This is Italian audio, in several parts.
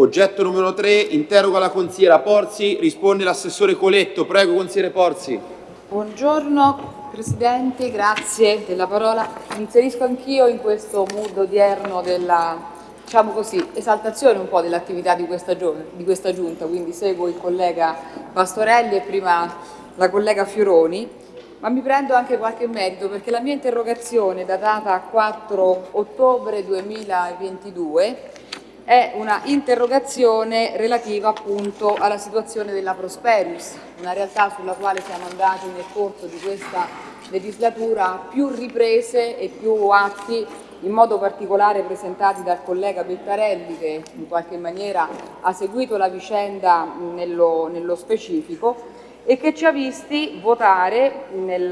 Oggetto numero 3, interroga la consigliera Porzi, risponde l'assessore Coletto. Prego, consigliere Porzi. Buongiorno Presidente, grazie della parola. Inserisco anch'io in questo mood odierno della diciamo così, esaltazione un po' dell'attività di, di questa Giunta, quindi seguo il collega Pastorelli e prima la collega Fioroni, ma mi prendo anche qualche merito perché la mia interrogazione datata 4 ottobre 2022 è una interrogazione relativa appunto alla situazione della Prosperius, una realtà sulla quale siamo andati nel corso di questa legislatura più riprese e più atti in modo particolare presentati dal collega Bettarelli che in qualche maniera ha seguito la vicenda nello, nello specifico e che ci ha visti votare nel,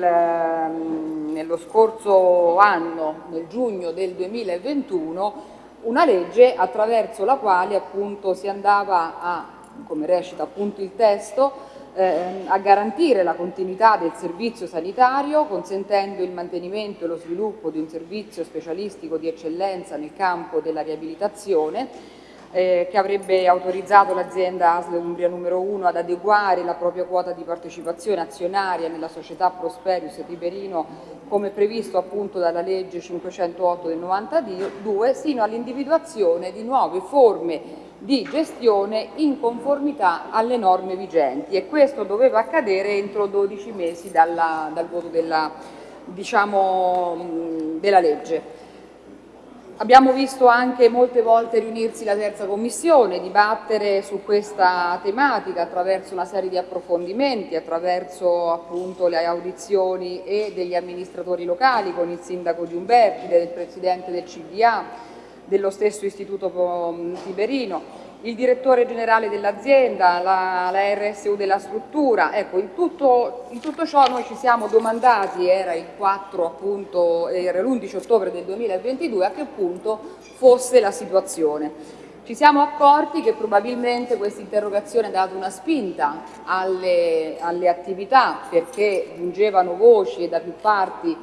nello scorso anno, nel giugno del 2021, una legge attraverso la quale appunto si andava a, come recita appunto il testo, eh, a garantire la continuità del servizio sanitario consentendo il mantenimento e lo sviluppo di un servizio specialistico di eccellenza nel campo della riabilitazione eh, che avrebbe autorizzato l'azienda ASL Umbria numero 1 ad adeguare la propria quota di partecipazione azionaria nella società Prosperius Tiberino come previsto appunto dalla legge 508 del 92 sino all'individuazione di nuove forme di gestione in conformità alle norme vigenti e questo doveva accadere entro 12 mesi dalla, dal voto della, diciamo, della legge. Abbiamo visto anche molte volte riunirsi la terza commissione, dibattere su questa tematica attraverso una serie di approfondimenti, attraverso appunto le audizioni e degli amministratori locali con il sindaco Giumberti, del presidente del CDA, dello stesso Istituto Tiberino, il direttore generale dell'azienda, la, la, RSU della struttura. Ecco, in tutto, in tutto, ciò noi ci siamo domandati, era il 4 appunto, era l'11 ottobre del 2022, a che punto fosse la situazione. Ci siamo accorti che probabilmente questa interrogazione ha dato una spinta alle, alle attività perché giungevano voci da più parti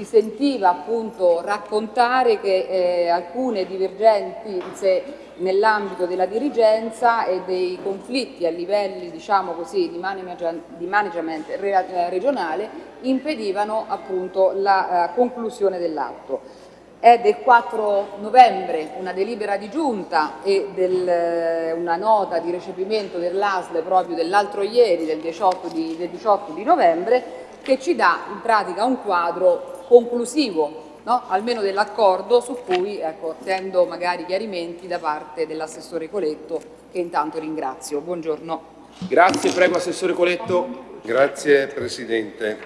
si sentiva appunto raccontare che eh, alcune divergenze nell'ambito della dirigenza e dei conflitti a livelli diciamo così, di, management, di management eh, regionale impedivano appunto la uh, conclusione dell'atto. È del 4 novembre una delibera di giunta e del, una nota di recepimento dell'ASL proprio dell'altro ieri, del 18 di, del 18 di novembre, che ci dà in pratica un quadro conclusivo No? almeno dell'accordo su cui ecco, attendo magari chiarimenti da parte dell'assessore Coletto che intanto ringrazio. Buongiorno. Grazie, prego Assessore Coletto. Grazie Presidente.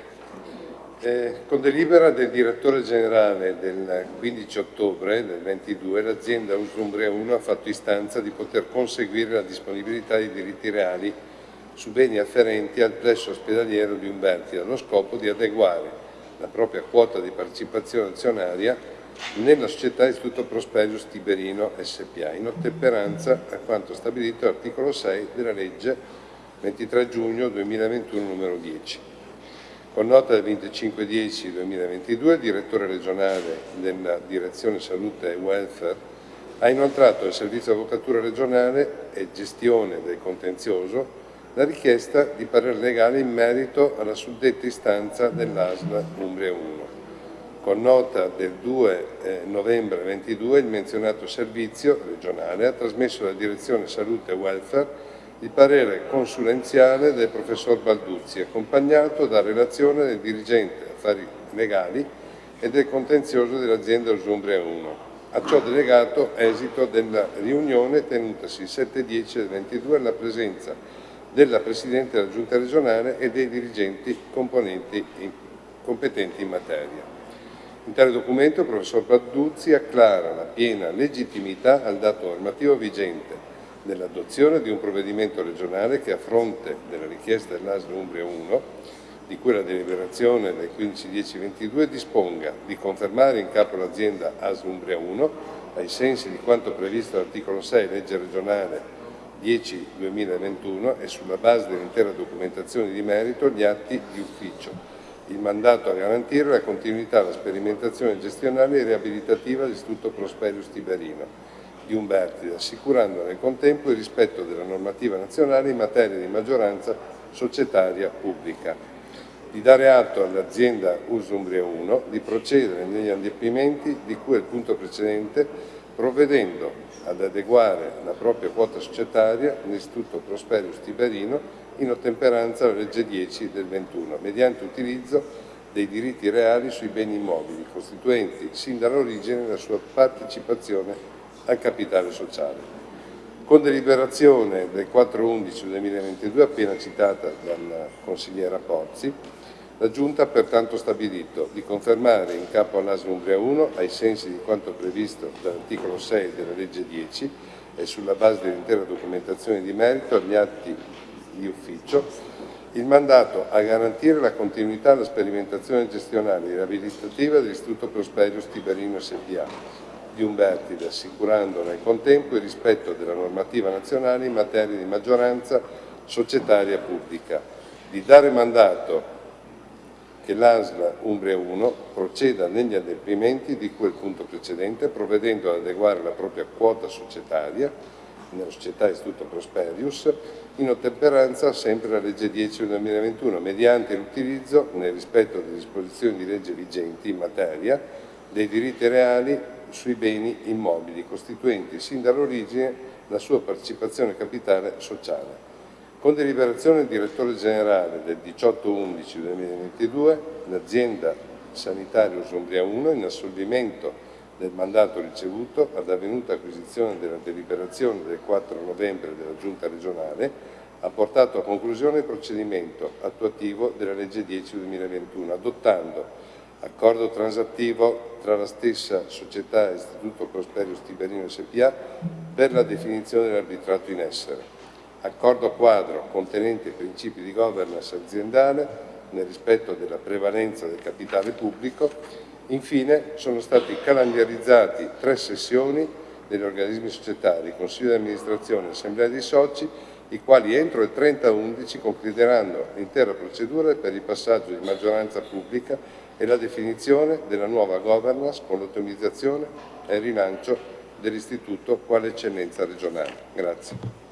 Eh, con delibera del direttore generale del 15 ottobre del 22 l'azienda Uslumbria 1 ha fatto istanza di poter conseguire la disponibilità di diritti reali su beni afferenti al plesso ospedaliero di Umberti allo scopo di adeguare la propria quota di partecipazione azionaria nella società Istituto Prosperius Tiberino SPA, in ottemperanza a quanto stabilito all'articolo 6 della legge 23 giugno 2021 numero 10. Con nota del 25-10-2022 il direttore regionale della Direzione Salute e Welfare ha inoltrato al Servizio Avvocatura regionale e gestione del contenzioso la richiesta di parere legale in merito alla suddetta istanza dell'ASLA Umbria 1. Con nota del 2 eh, novembre 22 il menzionato servizio regionale ha trasmesso alla Direzione Salute e Welfare il parere consulenziale del professor Balduzzi, accompagnato da relazione del dirigente affari legali e del contenzioso dell'azienda Usumbria 1. A ciò delegato esito della riunione tenutasi il 7-10 del 22 alla presenza della Presidente della Giunta regionale e dei dirigenti in, competenti in materia. In tale documento il professor Padduzzi acclara la piena legittimità al dato normativo vigente nell'adozione di un provvedimento regionale che a fronte della richiesta dell'ASL Umbria 1, di cui la deliberazione del 15.10.22 disponga di confermare in capo all'azienda ASL Umbria 1, ai sensi di quanto previsto all'articolo 6 legge regionale 10-2021 e sulla base dell'intera documentazione di merito gli atti di ufficio, il mandato a garantire la continuità, la sperimentazione gestionale e riabilitativa dell'Istituto Prosperius Tiberino, di Umbertide, assicurando nel contempo il rispetto della normativa nazionale in materia di maggioranza societaria pubblica. Di dare atto all'azienda Usumbria 1 di procedere negli adempimenti di cui al punto precedente, provvedendo ad adeguare la propria quota societaria all'Istituto Prosperius Tiberino in ottemperanza alla legge 10 del 21, mediante utilizzo dei diritti reali sui beni immobili, costituenti sin dall'origine la sua partecipazione al capitale sociale. Con deliberazione del 4-11-2022, appena citata dalla consigliera Pozzi, la Giunta ha pertanto stabilito di confermare in capo all'ASL Umbria 1, ai sensi di quanto previsto dall'articolo 6 della legge 10 e sulla base dell'intera documentazione di merito agli atti di ufficio, il mandato a garantire la continuità della sperimentazione gestionale e riabilitativa dell'Istituto Prosperius Tiberino SPA di Umbertide, assicurando nel contempo il rispetto della normativa nazionale in materia di maggioranza societaria pubblica, di dare mandato che l'ASLA Umbria 1 proceda negli adempimenti di quel punto precedente, provvedendo ad adeguare la propria quota societaria nella società Istituto Prosperius in ottemperanza sempre alla legge 10 del 2021 mediante l'utilizzo, nel rispetto delle disposizioni di legge vigenti in materia, dei diritti reali sui beni immobili costituenti sin dall'origine la sua partecipazione capitale sociale. Con deliberazione del direttore generale del 18-11-2022, l'azienda sanitaria Usumbria 1, in assolvimento del mandato ricevuto ad avvenuta acquisizione della deliberazione del 4 novembre della Giunta regionale, ha portato a conclusione il procedimento attuativo della legge 10 2021, adottando accordo transattivo tra la stessa società Istituto Prosperius Tiberino SPA per la definizione dell'arbitrato in essere, accordo quadro contenente i principi di governance aziendale nel rispetto della prevalenza del capitale pubblico Infine sono stati calendarizzati tre sessioni degli organismi societari, Consiglio di amministrazione e Assemblea dei soci, i quali entro il 30-11 concluderanno l'intera procedura per il passaggio di maggioranza pubblica e la definizione della nuova governance con l'automatizzazione e il rilancio dell'istituto quale eccellenza regionale. Grazie.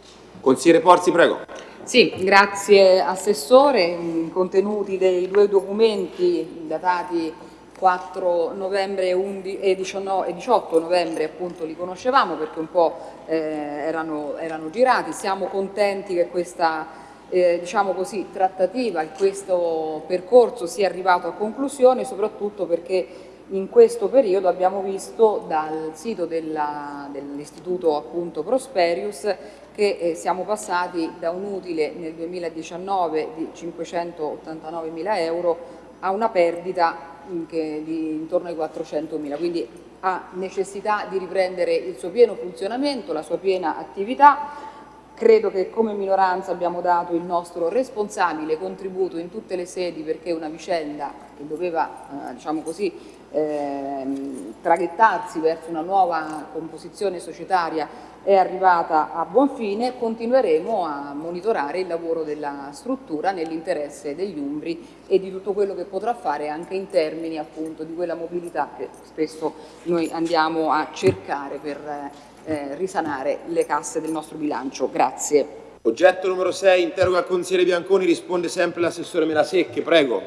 Consigliere Porzi, prego. Sì, grazie Assessore. I contenuti dei due documenti datati 4 novembre e 18 novembre appunto li conoscevamo perché un po' eh, erano, erano, girati, siamo contenti che questa eh, diciamo così, trattativa, che questo percorso sia arrivato a conclusione soprattutto perché in questo periodo abbiamo visto dal sito dell'Istituto appunto Prosperius che eh, siamo passati da un utile nel 2019 di 589 mila euro a una perdita di intorno ai 400.000, quindi ha necessità di riprendere il suo pieno funzionamento, la sua piena attività. Credo che come minoranza abbiamo dato il nostro responsabile contributo in tutte le sedi perché una vicenda che doveva, eh, diciamo così, eh, traghettarsi verso una nuova composizione societaria è arrivata a buon fine, continueremo a monitorare il lavoro della struttura nell'interesse degli Umbri e di tutto quello che potrà fare anche in termini appunto di quella mobilità che spesso noi andiamo a cercare per eh, risanare le casse del nostro bilancio. Grazie. Oggetto numero 6, interroga il consigliere Bianconi, risponde sempre l'assessore Melasecche, prego.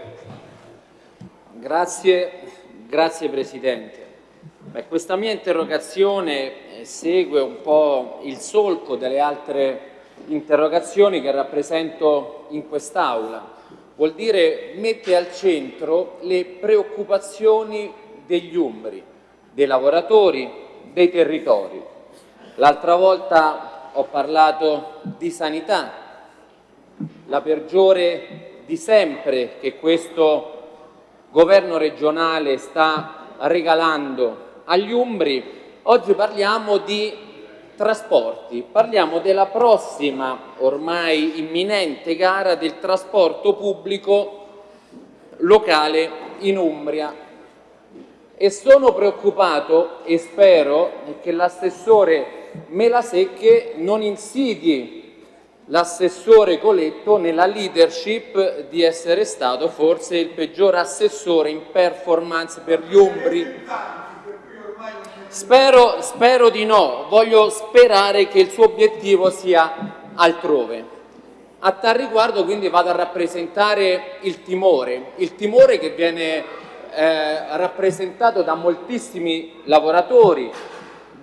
Grazie, grazie Presidente. Beh, questa mia interrogazione eh, segue un po' il solco delle altre interrogazioni che rappresento in quest'Aula. Vuol dire mette al centro le preoccupazioni degli umbri, dei lavoratori, dei territori. L'altra volta ho parlato di sanità, la peggiore di sempre che questo governo regionale sta regalando agli Umbri, oggi parliamo di trasporti, parliamo della prossima ormai imminente gara del trasporto pubblico locale in Umbria. E sono preoccupato e spero che l'assessore Melasecche non insidii l'assessore Coletto nella leadership di essere stato forse il peggior assessore in performance per gli Umbri. Spero, spero di no, voglio sperare che il suo obiettivo sia altrove. A tal riguardo quindi vado a rappresentare il timore, il timore che viene eh, rappresentato da moltissimi lavoratori,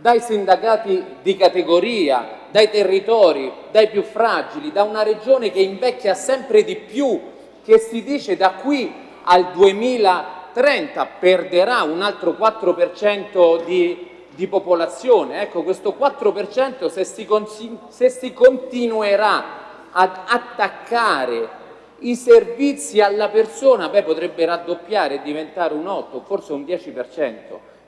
dai sindacati di categoria, dai territori, dai più fragili, da una regione che invecchia sempre di più, che si dice da qui al 2030 perderà un altro 4% di, di, popolazione. Ecco, questo 4% se si, se si continuerà ad attaccare i servizi alla persona, beh, potrebbe raddoppiare e diventare un 8, forse un 10%,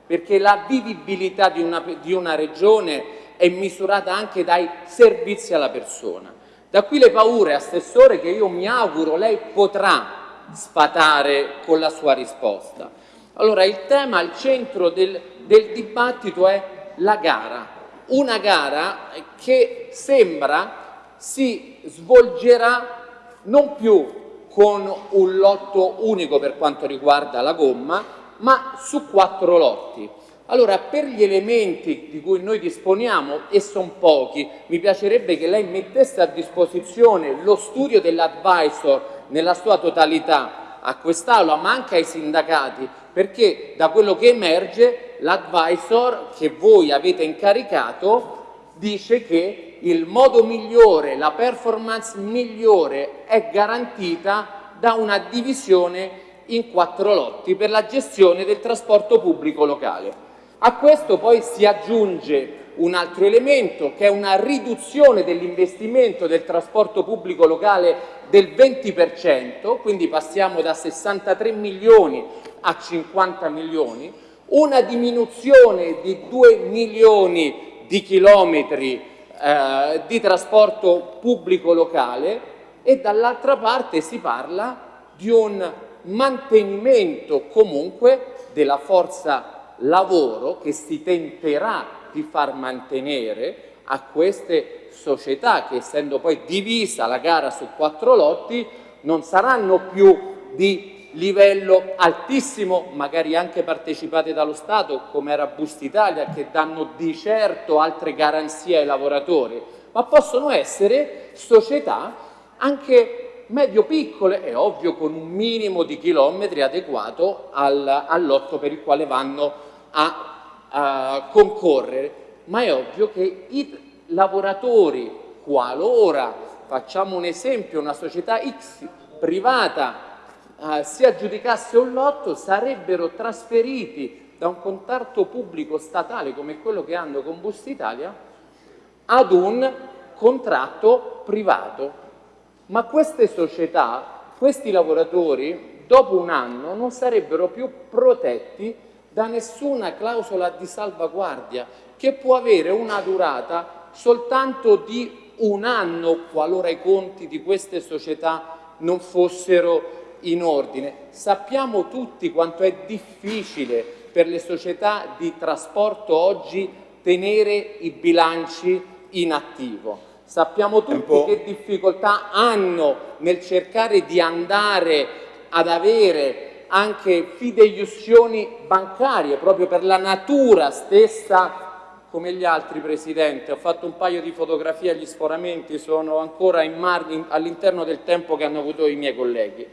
perché la vivibilità di una, di una regione è misurata anche dai servizi alla persona. Da qui le paure, Assessore, che io mi auguro lei potrà sfatare con la sua risposta. Allora, il tema al centro del, del dibattito è la gara, una gara che sembra si svolgerà non più con un lotto unico per quanto riguarda la gomma, ma su quattro lotti. Allora, per gli elementi di cui noi disponiamo, e sono pochi, mi piacerebbe che lei mettesse a disposizione lo studio dell'advisor nella sua totalità a quest'Aula, ma anche ai sindacati, perché da quello che emerge l'advisor che voi avete incaricato dice che il modo migliore, la performance migliore è garantita da una divisione in quattro lotti per la gestione del trasporto pubblico locale. A questo poi si aggiunge un altro elemento che è una riduzione dell'investimento del trasporto pubblico locale del 20%, quindi passiamo da 63 milioni a 50 milioni, una diminuzione di 2 milioni di chilometri eh, di trasporto pubblico locale e dall'altra parte si parla di un mantenimento comunque della forza lavoro che si tenterà di far mantenere a queste società che essendo poi divisa la gara su quattro lotti non saranno più di livello altissimo, magari anche partecipate dallo Stato come era Bust Italia che danno di certo altre garanzie ai lavoratori, ma possono essere società anche medio-piccole, è ovvio con un minimo di chilometri adeguato al, al lotto per il quale vanno a, a concorrere, ma è ovvio che i lavoratori, qualora, facciamo un esempio, una società X privata eh, si aggiudicasse un lotto, sarebbero trasferiti da un contratto pubblico statale come quello che hanno con Bust Italia ad un contratto privato. Ma queste società, questi lavoratori, dopo un anno non sarebbero più protetti da nessuna clausola di salvaguardia che può avere una durata soltanto di un anno qualora i conti di queste società non fossero in ordine. Sappiamo tutti quanto è difficile per le società di trasporto oggi tenere i bilanci in attivo. Sappiamo tutti che difficoltà hanno nel cercare di andare ad avere anche fideiussioni bancarie, proprio per la natura stessa come gli altri Presidente, ho fatto un paio di fotografie agli sforamenti, sono ancora all'interno del tempo che hanno avuto i miei colleghi.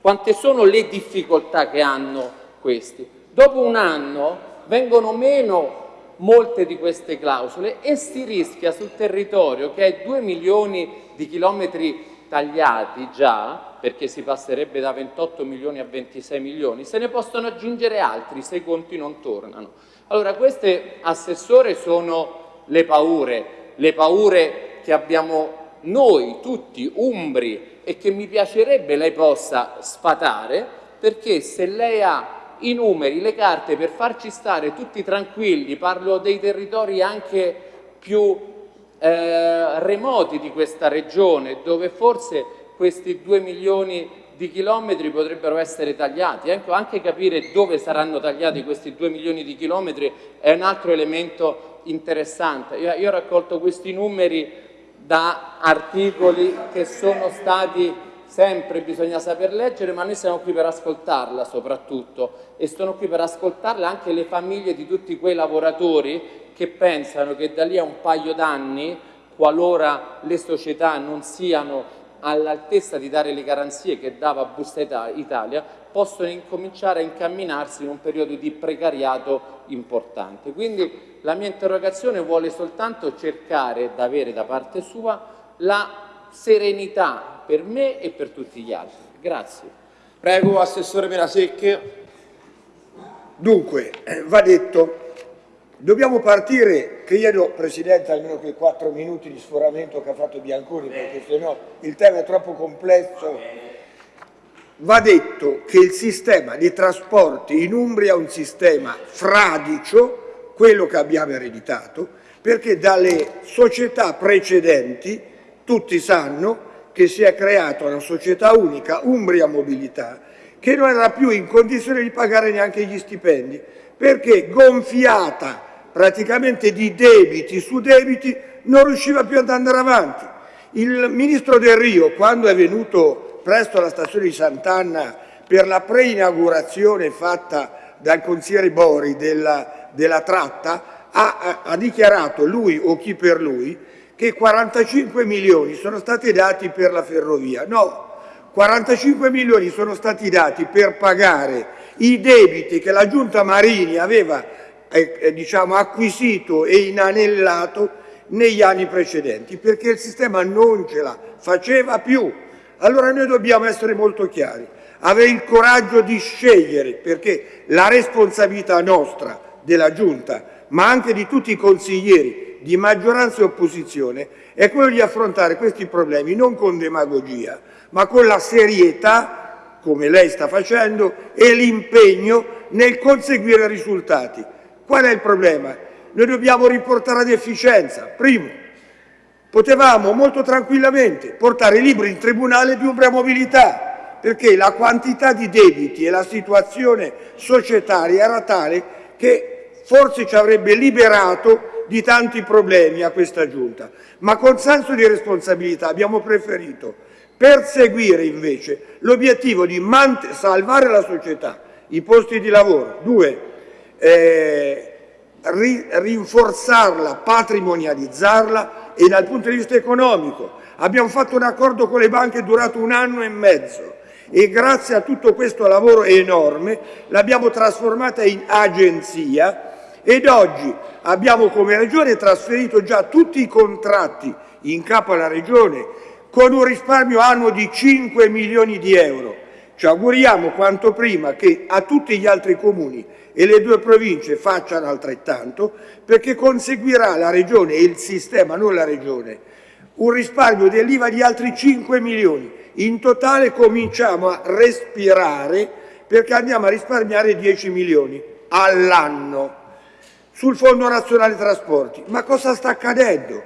Quante sono le difficoltà che hanno questi? Dopo un anno vengono meno molte di queste clausole e si rischia sul territorio che è 2 milioni di chilometri tagliati già, perché si passerebbe da 28 milioni a 26 milioni, se ne possono aggiungere altri se i conti non tornano. Allora queste, Assessore, sono le paure, le paure che abbiamo noi tutti umbri e che mi piacerebbe lei possa sfatare, perché se lei ha i numeri, le carte per farci stare tutti tranquilli, parlo dei territori anche più eh, remoti di questa regione dove forse questi due milioni di chilometri potrebbero essere tagliati. Ecco, anche capire dove saranno tagliati questi due milioni di chilometri è un altro elemento interessante. Io, io ho raccolto questi numeri da articoli che sono stati sempre bisogna saper leggere, ma noi siamo qui per ascoltarla soprattutto e sono qui per ascoltarla anche le famiglie di tutti quei lavoratori che pensano che da lì a un paio d'anni, qualora le società non siano all'altezza di dare le garanzie che dava Busta Italia, possono incominciare a incamminarsi in un periodo di precariato importante. Quindi la mia interrogazione vuole soltanto cercare di avere da parte sua la serenità per me e per tutti gli altri. Grazie. Prego, Assessore Menasecche. Dunque, va detto, dobbiamo partire, chiedo Presidente almeno quei quattro minuti di sforamento che ha fatto Bianconi, perché se no il tema è troppo complesso. Va detto che il sistema di trasporti in Umbria è un sistema fradicio, quello che abbiamo ereditato, perché dalle società precedenti tutti sanno che si è creata una società unica, Umbria Mobilità, che non era più in condizione di pagare neanche gli stipendi, perché gonfiata praticamente di debiti su debiti non riusciva più ad andare avanti. Il ministro Del Rio, quando è venuto presto alla stazione di Sant'Anna per la preinaugurazione fatta dal consigliere Bori della, della tratta, ha, ha dichiarato, lui o chi per lui, che 45 milioni sono stati dati per la ferrovia. No, 45 milioni sono stati dati per pagare i debiti che la Giunta Marini aveva eh, eh, diciamo, acquisito e inanellato negli anni precedenti, perché il sistema non ce la faceva più. Allora noi dobbiamo essere molto chiari, avere il coraggio di scegliere, perché la responsabilità nostra della Giunta, ma anche di tutti i consiglieri di maggioranza e opposizione è quello di affrontare questi problemi non con demagogia, ma con la serietà, come lei sta facendo, e l'impegno nel conseguire risultati. Qual è il problema? Noi dobbiamo riportare ad efficienza. Primo, potevamo molto tranquillamente portare i libri in tribunale di Umbria Mobilità, perché la quantità di debiti e la situazione societaria era tale che forse ci avrebbe liberato di tanti problemi a questa Giunta, ma con senso di responsabilità abbiamo preferito perseguire invece l'obiettivo di salvare la società, i posti di lavoro, due, eh, ri rinforzarla, patrimonializzarla e dal punto di vista economico. Abbiamo fatto un accordo con le banche durato un anno e mezzo e grazie a tutto questo lavoro enorme l'abbiamo trasformata in agenzia ed oggi abbiamo come Regione trasferito già tutti i contratti in capo alla Regione con un risparmio annuo di 5 milioni di euro. Ci auguriamo quanto prima che a tutti gli altri comuni e le due province facciano altrettanto perché conseguirà la Regione e il sistema, non la Regione, un risparmio dell'IVA di altri 5 milioni. In totale cominciamo a respirare perché andiamo a risparmiare 10 milioni all'anno sul Fondo Nazionale Trasporti. Ma cosa sta accadendo?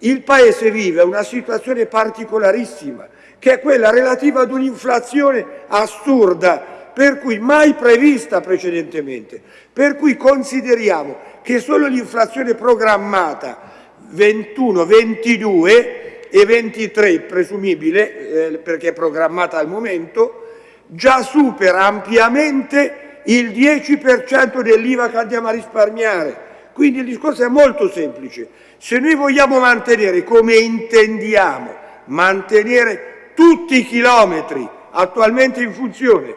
Il Paese vive una situazione particolarissima, che è quella relativa ad un'inflazione assurda, per cui mai prevista precedentemente, per cui consideriamo che solo l'inflazione programmata 21, 22 e 23 presumibile, eh, perché è programmata al momento, già supera ampiamente il 10% dell'IVA che andiamo a risparmiare. Quindi il discorso è molto semplice. Se noi vogliamo mantenere, come intendiamo, mantenere tutti i chilometri attualmente in funzione,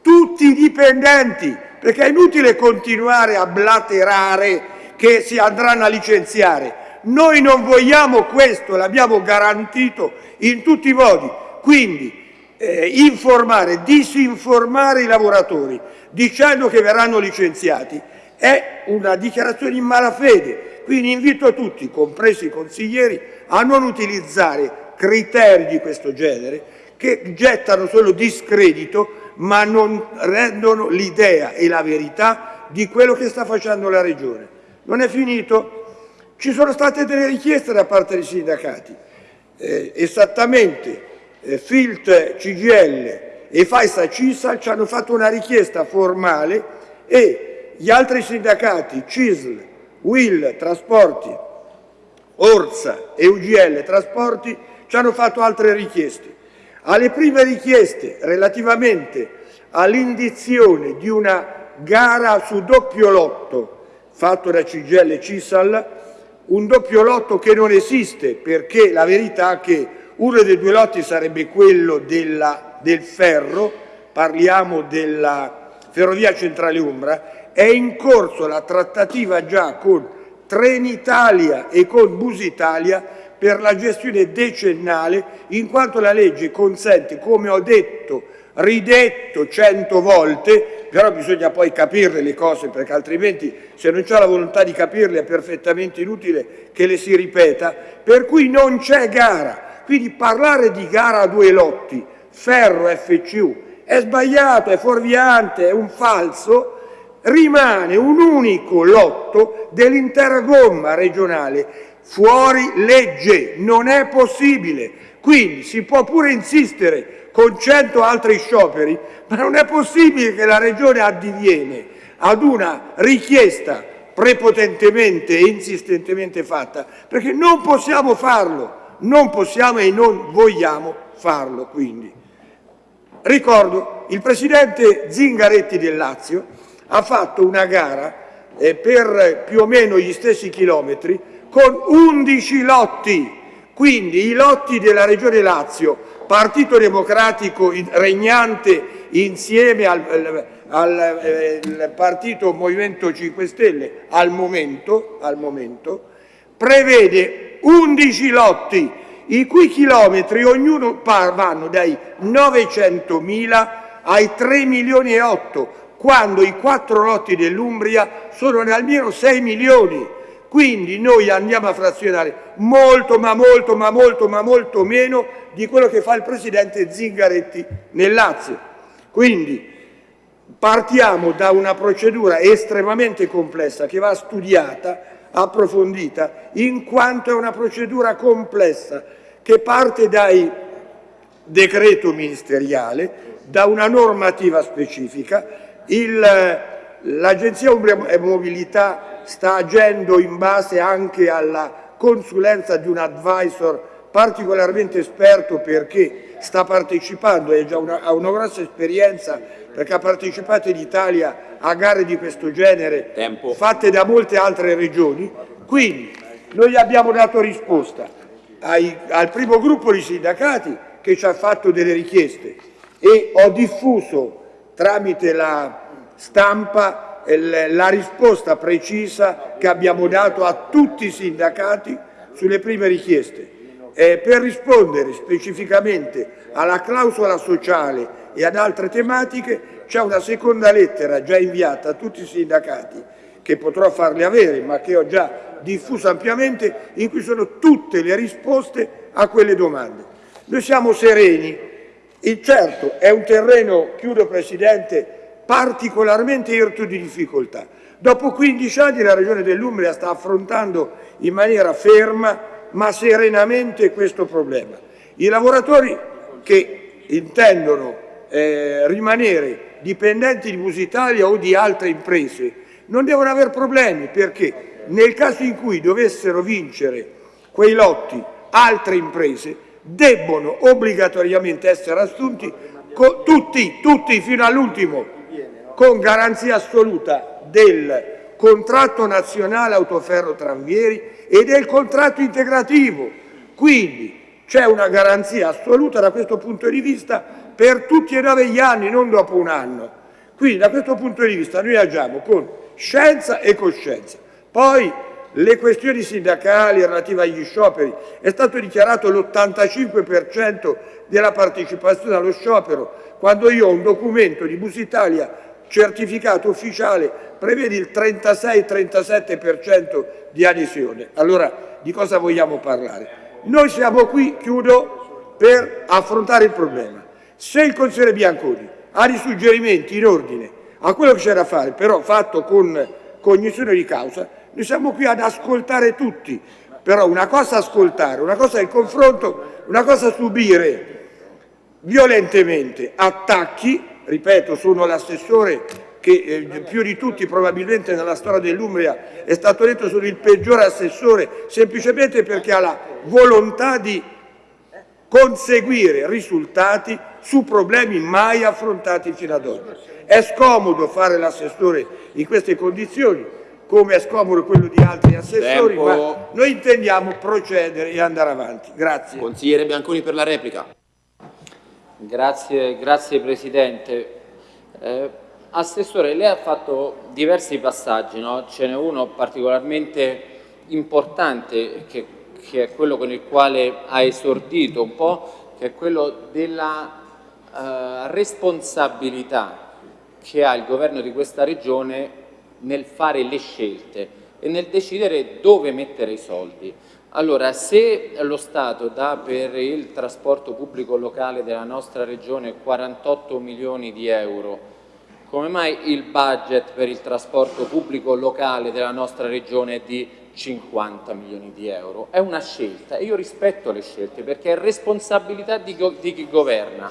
tutti i dipendenti, perché è inutile continuare a blaterare che si andranno a licenziare. Noi non vogliamo questo, l'abbiamo garantito in tutti i modi. Quindi eh, informare, disinformare i lavoratori dicendo che verranno licenziati è una dichiarazione in malafede. Quindi invito tutti, compresi i consiglieri, a non utilizzare criteri di questo genere che gettano solo discredito ma non rendono l'idea e la verità di quello che sta facendo la Regione. Non è finito? Ci sono state delle richieste da parte dei sindacati, eh, esattamente eh, FILT CGL e FAISA CISAL ci hanno fatto una richiesta formale e gli altri sindacati CISL, WIL Trasporti, Orsa e UGL Trasporti ci hanno fatto altre richieste. Alle prime richieste relativamente all'indizione di una gara su doppio lotto fatto da CGL e Cisal, un doppio lotto che non esiste perché la verità è che uno dei due lotti sarebbe quello della, del ferro, parliamo della Ferrovia Centrale Umbra, è in corso la trattativa già con Trenitalia e con Busitalia per la gestione decennale, in quanto la legge consente, come ho detto, ridetto cento volte, però bisogna poi capirle le cose, perché altrimenti se non c'è la volontà di capirle è perfettamente inutile che le si ripeta, per cui non c'è gara. Quindi parlare di gara a due lotti, ferro FCU, è sbagliato, è fuorviante, è un falso, rimane un unico lotto dell'intera gomma regionale, fuori legge, non è possibile. Quindi si può pure insistere con cento altri scioperi, ma non è possibile che la Regione addiviene ad una richiesta prepotentemente e insistentemente fatta, perché non possiamo farlo, non possiamo e non vogliamo farlo quindi. Ricordo, il Presidente Zingaretti del Lazio ha fatto una gara eh, per più o meno gli stessi chilometri con 11 lotti, quindi i lotti della Regione Lazio Partito Democratico regnante insieme al, al eh, Partito Movimento 5 Stelle al momento, al momento, prevede 11 lotti, i cui chilometri ognuno vanno dai 900.000 ai 3 milioni e 8, quando i quattro lotti dell'Umbria sono almeno 6 milioni. Quindi noi andiamo a frazionare molto, ma molto, ma molto, ma molto meno di quello che fa il Presidente Zingaretti nel Lazio. Quindi partiamo da una procedura estremamente complessa che va studiata, approfondita, in quanto è una procedura complessa che parte dai decreto ministeriale, da una normativa specifica, l'Agenzia Umbria Mobilità sta agendo in base anche alla consulenza di un advisor particolarmente esperto perché sta partecipando e una, ha una grossa esperienza perché ha partecipato in Italia a gare di questo genere Tempo. fatte da molte altre regioni. Quindi noi abbiamo dato risposta ai, al primo gruppo di sindacati che ci ha fatto delle richieste e ho diffuso tramite la stampa la risposta precisa che abbiamo dato a tutti i sindacati sulle prime richieste. Eh, per rispondere specificamente alla clausola sociale e ad altre tematiche c'è una seconda lettera già inviata a tutti i sindacati che potrò farle avere ma che ho già diffuso ampiamente in cui sono tutte le risposte a quelle domande. Noi siamo sereni, e certo è un terreno, chiudo Presidente, particolarmente irto di difficoltà. Dopo 15 anni la Regione dell'Umbria sta affrontando in maniera ferma ma serenamente questo problema. I lavoratori che intendono eh, rimanere dipendenti di Busitalia o di altre imprese non devono avere problemi perché nel caso in cui dovessero vincere quei lotti altre imprese debbono obbligatoriamente essere assunti tutti, tutti fino all'ultimo con garanzia assoluta del contratto nazionale autoferro tranvieri e del contratto integrativo. Quindi c'è una garanzia assoluta da questo punto di vista per tutti e nove gli anni, non dopo un anno. Quindi da questo punto di vista noi agiamo con scienza e coscienza. Poi le questioni sindacali relative agli scioperi, è stato dichiarato l'85% della partecipazione allo sciopero, quando io ho un documento di Busitalia certificato ufficiale prevede il 36-37% di adesione. Allora di cosa vogliamo parlare? Noi siamo qui, chiudo, per affrontare il problema. Se il consigliere Bianconi ha dei suggerimenti in ordine a quello che c'è da fare, però fatto con cognizione di causa, noi siamo qui ad ascoltare tutti. Però una cosa ascoltare, una cosa il confronto, una cosa subire violentemente attacchi ripeto, sono l'assessore che eh, più di tutti probabilmente nella storia dell'Umbria è stato detto sono il peggiore assessore semplicemente perché ha la volontà di conseguire risultati su problemi mai affrontati fino ad oggi. È scomodo fare l'assessore in queste condizioni, come è scomodo quello di altri assessori, Tempo. ma noi intendiamo procedere e andare avanti. Grazie. Consigliere Bianconi per la replica. Grazie, grazie Presidente. Eh, Assessore, lei ha fatto diversi passaggi, no? ce n'è uno particolarmente importante che, che, è quello con il quale ha esordito un po', che è quello della eh, responsabilità che ha il governo di questa regione nel fare le scelte e nel decidere dove mettere i soldi. Allora, se lo Stato dà per il trasporto pubblico locale della nostra regione 48 milioni di euro, come mai il budget per il trasporto pubblico locale della nostra regione è di 50 milioni di euro? È una scelta e io rispetto le scelte perché è responsabilità di, di chi governa.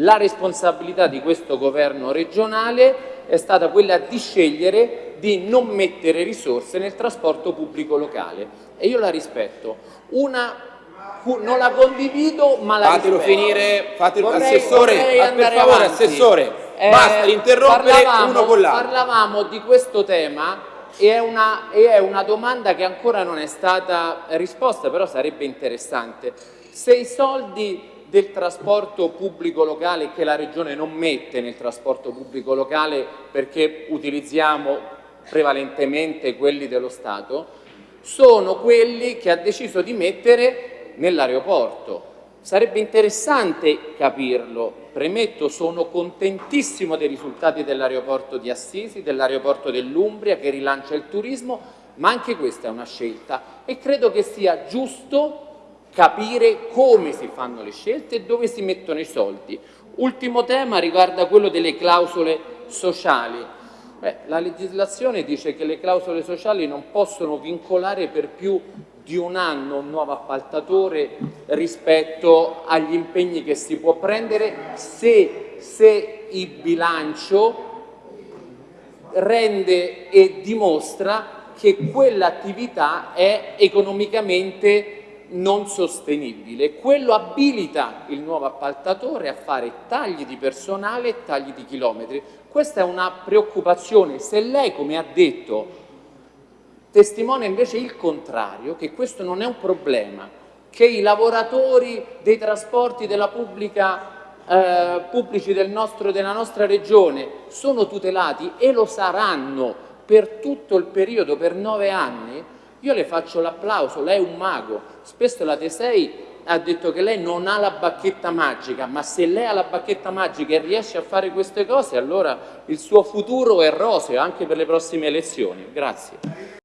La responsabilità di questo governo regionale è stata quella di scegliere di non mettere risorse nel trasporto pubblico locale e io la rispetto. Una, non la condivido ma la Fatelo rispetto. finire, fatelo, Vorrei- assessore, vorrei per favore, avanti. assessore, Eh, basta interrompere uno con l'altro. Parlavamo di questo tema e è, una, e è una domanda che ancora non è stata risposta, però sarebbe interessante. Se i soldi del trasporto pubblico locale che la Regione non mette nel trasporto pubblico locale perché utilizziamo prevalentemente quelli dello Stato, sono quelli che ha deciso di mettere nell'aeroporto. Sarebbe interessante capirlo. Premetto, sono contentissimo dei risultati dell'aeroporto di Assisi, dell'aeroporto dell'Umbria che rilancia il turismo, ma anche questa è una scelta e credo che sia giusto capire come si fanno le scelte e dove si mettono i soldi. Ultimo tema riguarda quello delle clausole sociali. Beh, la legislazione dice che le clausole sociali non possono vincolare per più di un anno un nuovo appaltatore rispetto agli impegni che si può prendere se, se il bilancio rende e dimostra che quell'attività è economicamente non sostenibile. Quello abilita il nuovo appaltatore a fare tagli di personale e tagli di chilometri. Questa è una preoccupazione. Se lei, come ha detto, testimonia invece il contrario, che questo non è un problema, che i lavoratori dei trasporti della pubblica, eh, pubblici del nostro, della nostra regione sono tutelati e lo saranno per tutto il periodo, per nove anni, io le faccio l'applauso, lei è un mago, spesso la Tesei ha detto che lei non ha la bacchetta magica, ma se lei ha la bacchetta magica e riesce a fare queste cose, allora il suo futuro è roseo anche per le prossime elezioni. Grazie.